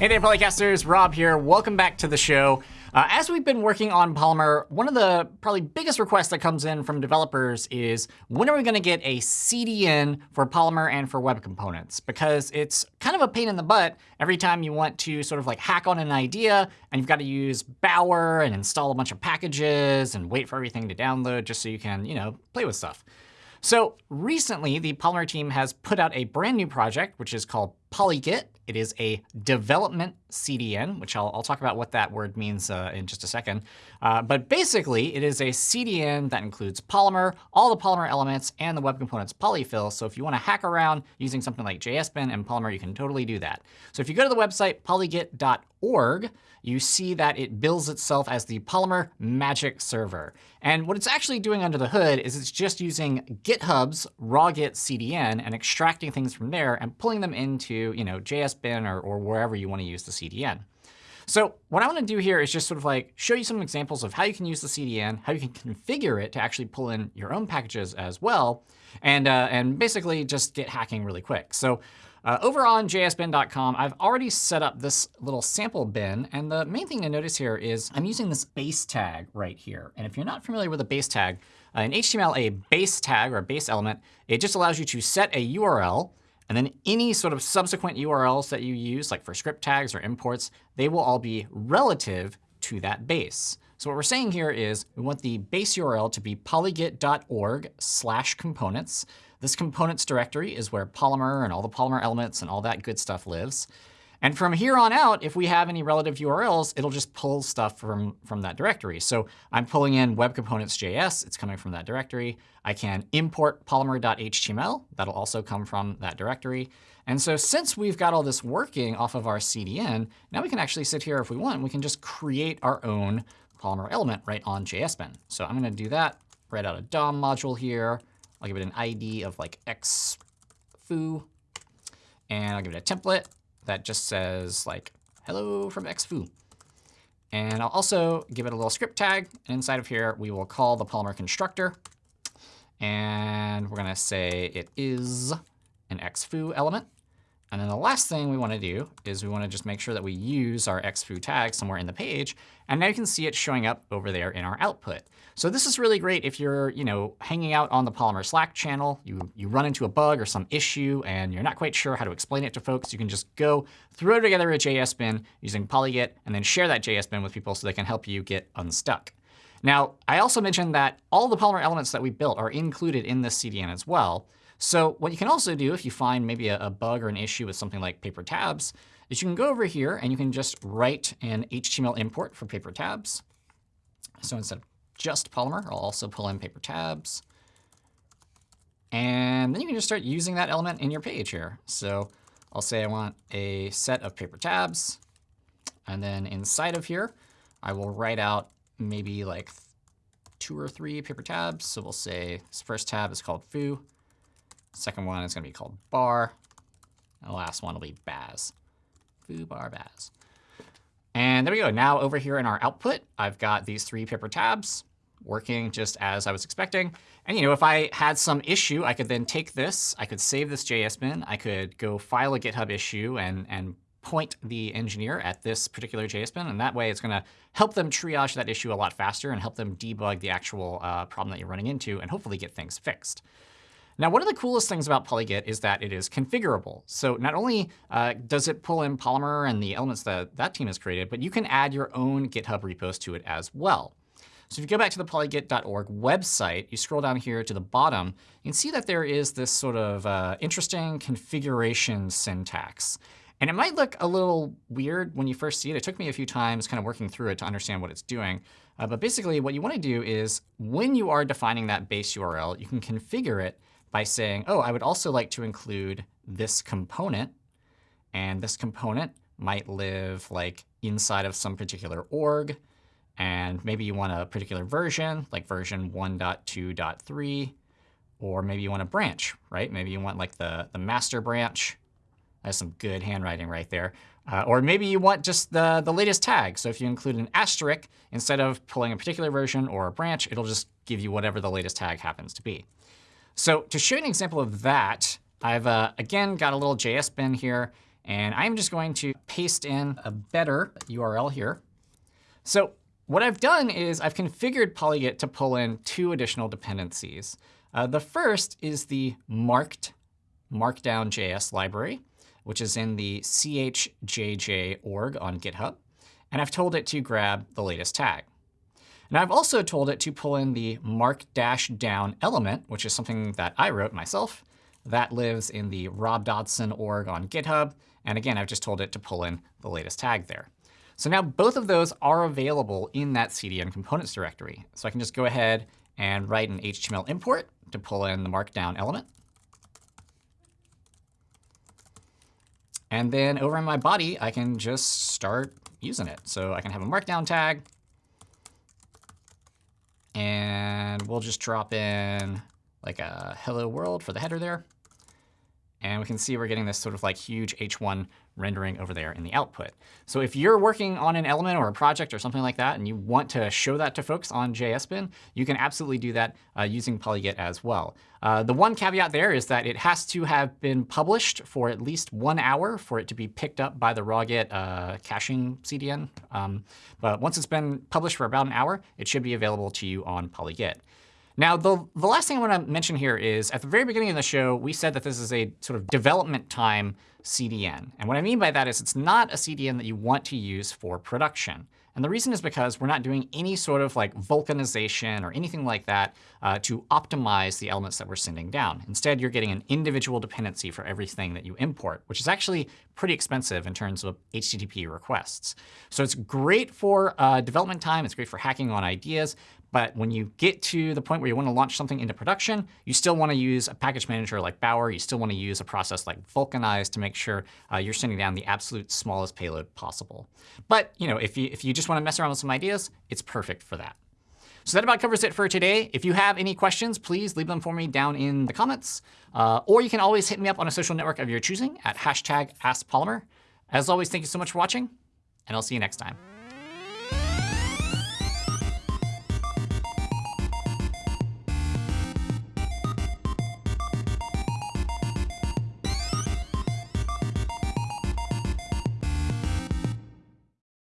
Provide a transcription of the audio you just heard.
Hey there, Polycasters. Rob here. Welcome back to the show. Uh, as we've been working on Polymer, one of the probably biggest requests that comes in from developers is when are we going to get a CDN for Polymer and for web components? Because it's kind of a pain in the butt every time you want to sort of like hack on an idea and you've got to use Bower and install a bunch of packages and wait for everything to download just so you can, you know, play with stuff. So recently, the Polymer team has put out a brand new project, which is called PolyGit. It is a development CDN, which I'll, I'll talk about what that word means uh, in just a second. Uh, but basically, it is a CDN that includes Polymer, all the Polymer elements, and the web components polyfill. So if you want to hack around using something like JSBin and Polymer, you can totally do that. So if you go to the website polygit.org, you see that it bills itself as the Polymer Magic Server. And what it's actually doing under the hood is it's just using GitHub's rawgit CDN and extracting things from there and pulling them into you know, JSBin or, or wherever you want to use the CDN. So what I want to do here is just sort of like show you some examples of how you can use the CDN, how you can configure it to actually pull in your own packages as well, and, uh, and basically just get hacking really quick. So uh, over on jsbin.com, I've already set up this little sample bin. And the main thing to notice here is I'm using this base tag right here. And if you're not familiar with a base tag, uh, in HTML, a base tag or a base element, it just allows you to set a URL. And then any sort of subsequent URLs that you use, like for script tags or imports, they will all be relative to that base. So what we're saying here is we want the base URL to be polygit.org slash components. This components directory is where Polymer and all the Polymer elements and all that good stuff lives. And from here on out, if we have any relative URLs, it'll just pull stuff from, from that directory. So I'm pulling in web components.js. It's coming from that directory. I can import polymer.html. That'll also come from that directory. And so since we've got all this working off of our CDN, now we can actually sit here if we want. We can just create our own Polymer element right on JSBin. So I'm going to do that, write out a DOM module here. I'll give it an ID of like xfoo. And I'll give it a template that just says like hello from xfoo. And I'll also give it a little script tag. And inside of here, we will call the Polymer constructor. And we're going to say it is an xfoo element. And then the last thing we want to do is we want to just make sure that we use our xfoo tag somewhere in the page. And now you can see it showing up over there in our output. So this is really great if you're you know, hanging out on the Polymer Slack channel. You, you run into a bug or some issue, and you're not quite sure how to explain it to folks. You can just go throw together a JS bin using Polygit, and then share that JS bin with people so they can help you get unstuck. Now, I also mentioned that all the Polymer elements that we built are included in this CDN as well. So what you can also do if you find maybe a, a, bug or an issue with something like paper tabs is you can go over here and you can just write an HTML import for paper tabs. So instead of just Polymer, I'll also pull in paper tabs. And then you can just start using that element in your page here. So I'll say I want a set of paper tabs. And then inside of here, I will write out maybe like two or three paper tabs. So we'll say this first tab is called foo. Second one is going to be called bar. And the last one will be baz. Foo bar baz. And there we go. Now over here in our output, I've got these three paper tabs working just as I was expecting. And you know, if I had some issue, I could then take this. I could save this JS bin. I could go file a GitHub issue and, and point the engineer at this particular JS bin. And that way, it's going to help them triage that issue a lot faster and help them debug the actual uh, problem that you're running into and hopefully get things fixed. Now, one of the coolest things about PolyGit is that it is configurable. So not only uh, does it pull in Polymer and the elements that that team has created, but you can add your own GitHub repos to it as well. So if you go back to the polygit.org website, you scroll down here to the bottom, you can see that there is this sort of uh, interesting configuration syntax. And it might look a little weird when you first see it. It took me a few times kind of working through it to understand what it's doing. Uh, but basically, what you want to do is when you are defining that base URL, you can configure it by saying, oh, I would also like to include this component. And this component might live like inside of some particular org. And maybe you want a particular version, like version 1.2.3. Or maybe you want a branch, right? Maybe you want like the, the master branch. That's some good handwriting right there. Uh, or maybe you want just the, the latest tag. So if you include an asterisk, instead of pulling a particular version or a branch, it'll just give you whatever the latest tag happens to be. So to show you an example of that, I've, uh, again, got a little JS bin here. And I'm just going to paste in a better URL here. So what I've done is I've configured Polygit to pull in two additional dependencies. Uh, the first is the marked markdown.js library, which is in the chjj org on GitHub. And I've told it to grab the latest tag. And I've also told it to pull in the mark-down element, which is something that I wrote myself. That lives in the Rob Dodson org on GitHub. And again, I've just told it to pull in the latest tag there. So now both of those are available in that CDN components directory. So I can just go ahead and write an HTML import to pull in the markdown element. And then over in my body, I can just start using it. So I can have a markdown tag. And we'll just drop in like a hello world for the header there. And we can see we're getting this sort of like huge h1 rendering over there in the output. So if you're working on an element or a project or something like that, and you want to show that to folks on JSBin, you can absolutely do that uh, using Polygit as well. Uh, the one caveat there is that it has to have been published for at least one hour for it to be picked up by the rawgit uh, caching CDN. Um, but once it's been published for about an hour, it should be available to you on Polygit. Now, the, the last thing I want to mention here is at the very beginning of the show, we said that this is a sort of development time CDN. And what I mean by that is it's not a CDN that you want to use for production. And the reason is because we're not doing any sort of like vulcanization or anything like that uh, to optimize the elements that we're sending down. Instead, you're getting an individual dependency for everything that you import, which is actually pretty expensive in terms of HTTP requests. So it's great for uh, development time. It's great for hacking on ideas. But when you get to the point where you want to launch something into production, you still want to use a package manager like Bower. You still want to use a process like Vulcanize to make sure uh, you're sending down the absolute smallest payload possible. But you know, if you, if you just want to mess around with some ideas, it's perfect for that. So that about covers it for today. If you have any questions, please leave them for me down in the comments. Uh, or you can always hit me up on a social network of your choosing at hashtag AskPolymer. As always, thank you so much for watching, and I'll see you next time.